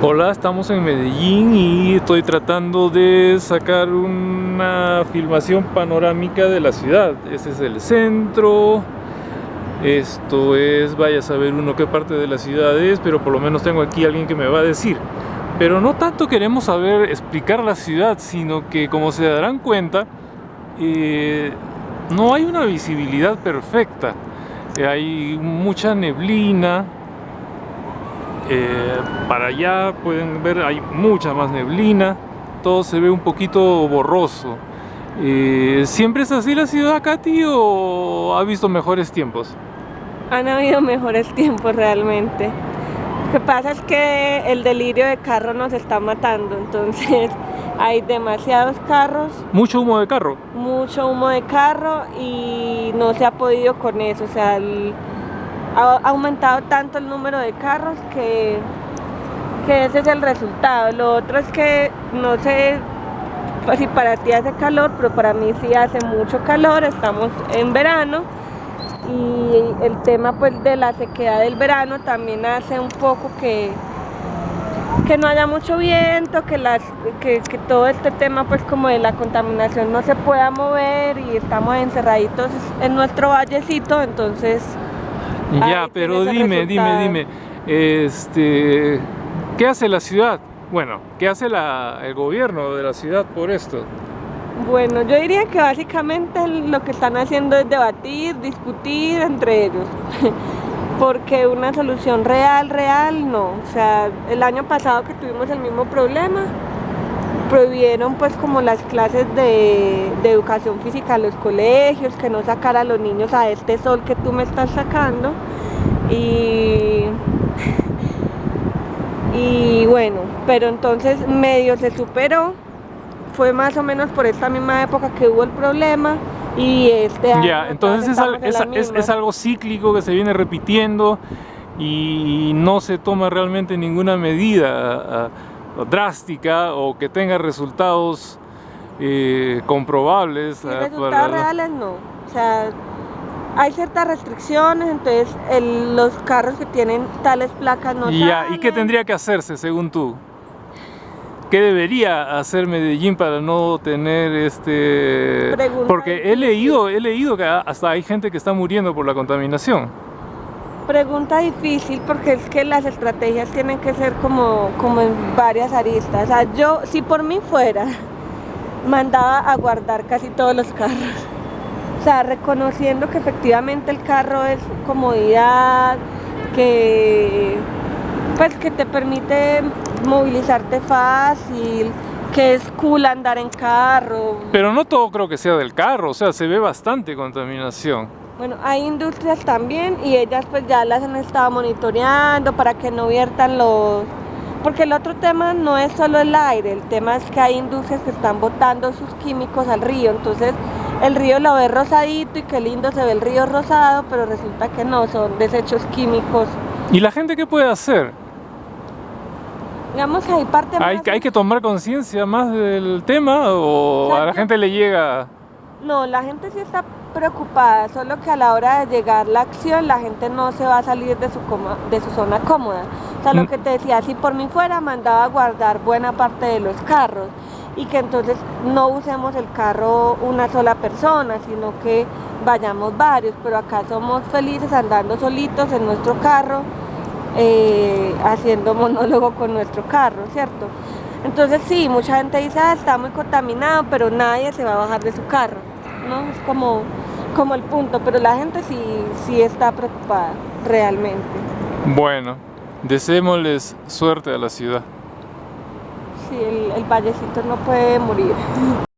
Hola, estamos en Medellín y estoy tratando de sacar una filmación panorámica de la ciudad. Este es el centro, esto es, vaya a saber uno qué parte de la ciudad es, pero por lo menos tengo aquí alguien que me va a decir. Pero no tanto queremos saber explicar la ciudad, sino que como se darán cuenta, eh, no hay una visibilidad perfecta. hay mucha neblina, eh, para allá pueden ver hay mucha más neblina todo se ve un poquito borroso. Eh, ¿siempre es así la ciudad Katy o ha visto mejores tiempos? han habido mejores tiempos realmente. Lo que pasa es que el delirio de carro nos está matando entonces hay demasiados carros. Mucho humo de carro mucho humo de carro y no se ha podido con eso o sea el, ha aumentado tanto el número de carros que, que ese es el resultado. Lo otro es que no sé pues, si para ti hace calor, pero para mí sí hace mucho calor, estamos en verano y el tema pues de la sequedad del verano también hace un poco que, que no haya mucho viento, que, las, que, que, todo este tema pues como de la contaminación no se pueda mover y estamos encerraditos en nuestro vallecito, entonces ya, pero dime, dime, dime, este, ¿qué hace la ciudad? Bueno, ¿qué hace el gobierno de la ciudad por esto? Bueno, yo diría que básicamente lo que están haciendo es debatir, discutir entre ellos. Porque una solución real, real, no. O sea, el año pasado que tuvimos el mismo problema, prohibieron pues como las clases de, educación física a los colegios, que no sacara a los niños a este sol que tú me estás sacando. Y, y bueno, pero entonces medio se superó, fue más o menos por esta misma época que hubo el problema y este año Ya, entonces es, es algo cíclico que se viene repitiendo y no se toma realmente ninguna medida drástica o que tenga resultados eh, comprobables. Sí, resultados reales no. O sea, hay ciertas restricciones, entonces los carros que tienen tales placas no ya, ¿Y qué tendría que hacerse según tú? ¿Qué debería hacer Medellín para no tener este...? Porque he leído, he leído que hasta hay gente que está muriendo por la contaminación. Pregunta difícil porque es que las estrategias tienen que ser como, como en varias aristas. O sea, yo, si por mí fuera, mandaba a guardar casi todos los carros. O sea, reconociendo que efectivamente el carro es comodidad, que, pues, que te permite movilizarte fácil, que es cool andar en carro. Pero no todo creo que sea del carro, o sea, se ve bastante contaminación. Bueno, hay industrias también y ellas pues ya las han estado monitoreando para que no viertan los... Porque el otro tema no es solo el aire, el tema es que hay industrias que están botando sus químicos al río, entonces el río lo ve rosadito y qué lindo se ve el río rosado, pero resulta que no, son desechos químicos. ¿Y la gente qué puede hacer? Digamos que hay parte ¿Hay, ¿Hay que tomar conciencia más del tema o a la gente le llega...? No, la gente sí está preocupada, solo que a la hora de llegar la acción la gente no se va a salir de su, de su zona cómoda. O sea, lo mm. que te decía, si por mí fuera, mandaba a guardar buena parte de los carros y que entonces no usemos el carro una sola persona, sino que vayamos varios, pero acá somos felices andando solitos en nuestro carro, eh, haciendo monólogo con nuestro carro, ¿cierto? Entonces sí, mucha gente dice, ah, está muy contaminado, pero nadie se va a bajar de su carro, ¿no? Es como, como el punto, pero la gente sí, sí está preocupada, realmente. Bueno, deseémosles suerte a la ciudad. Sí, el, el vallecito no puede morir.